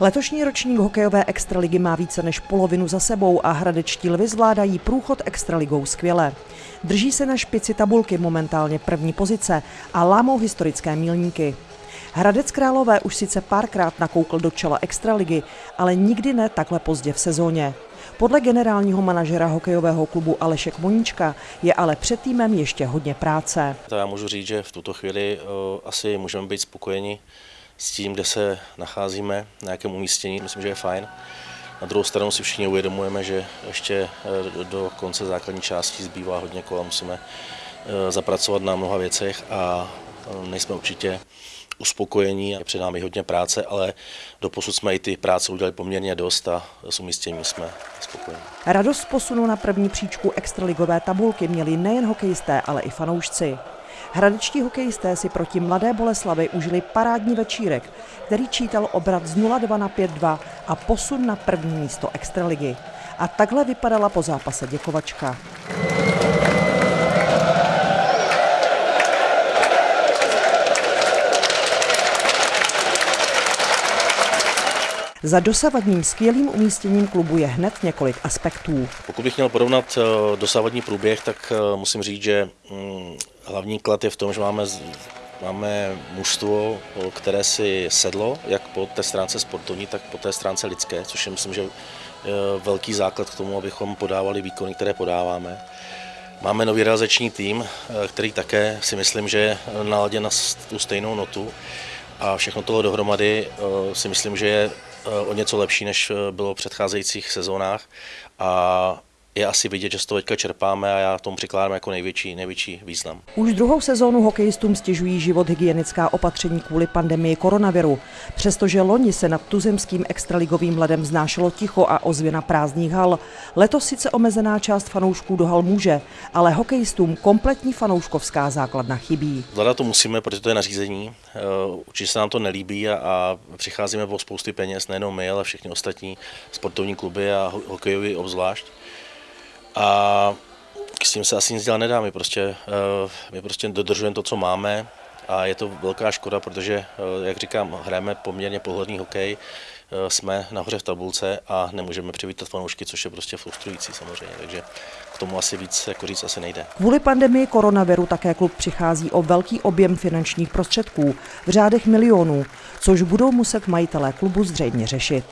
Letošní ročník hokejové extraligy má více než polovinu za sebou a hradečtí lvy zvládají průchod extraligou skvěle. Drží se na špici tabulky momentálně první pozice a lámou historické mílníky. Hradec Králové už sice párkrát nakoukl do čela extraligy, ale nikdy ne takhle pozdě v sezóně. Podle generálního manažera hokejového klubu Aleše Kmoníčka je ale před týmem ještě hodně práce. To já můžu říct, že v tuto chvíli uh, asi můžeme být spokojeni s tím, kde se nacházíme, na jakém umístění, myslím, že je fajn. Na druhou stranu si všichni uvědomujeme, že ještě eh, do konce základní části zbývá hodně kola, musíme eh, zapracovat na mnoha věcech a eh, nejsme určitě uspokojení a před námi hodně práce, ale doposud jsme i ty práce udělali poměrně dost a s umístěním jsme spokojení. Radost posunu na první příčku extraligové tabulky měli nejen hokejisté, ale i fanoušci. Hradečtí hokejisté si proti Mladé Boleslavy užili parádní večírek, který čítal obrat z 0-2 na 5-2 a posun na první místo extraligy. A takhle vypadala po zápase děkovačka. Za dosavadním skvělým umístěním klubu je hned několik aspektů. Pokud bych měl porovnat eh, dosavadní průběh, tak eh, musím říct, že mm, hlavní klad je v tom, že máme, máme mužstvo, které si sedlo, jak po té stránce sportovní, tak po té stránce lidské, což je myslím, že velký základ k tomu, abychom podávali výkony, které podáváme. Máme nový realizační tým, který také si myslím, že je naladěn na tu stejnou notu a všechno tohle dohromady si myslím, že je o něco lepší, než bylo v předcházejících sezónách a je asi vidět, že z toho teďka čerpáme a já tomu přikládám jako největší, největší význam. Už druhou sezónu hokejistům stěžují život hygienická opatření kvůli pandemii koronaviru. Přestože loni se nad tuzemským extraligovým ledem znášelo ticho a ozvěna prázdných hal, letos sice omezená část fanoušků do hal může, ale hokejistům kompletní fanouškovská základna chybí. Zvládat to musíme, protože to je nařízení. Eh, určitě se nám to nelíbí a, a přicházíme o spousty peněz, nejenom my, ale všichni ostatní sportovní kluby a hokejový obzvlášť. A s tím se asi nic dělat nedá, my prostě, eh, my prostě dodržujeme to, co máme a je to velká škoda, protože, eh, jak říkám, hrajeme poměrně pohodlný hokej, eh, jsme nahoře v tabulce a nemůžeme přivítat fanoušky, což je prostě frustrující samozřejmě, takže k tomu asi víc jako říct asi nejde. Kvůli pandemii koronaviru také klub přichází o velký objem finančních prostředků v řádech milionů, což budou muset majitelé klubu zřejmě řešit.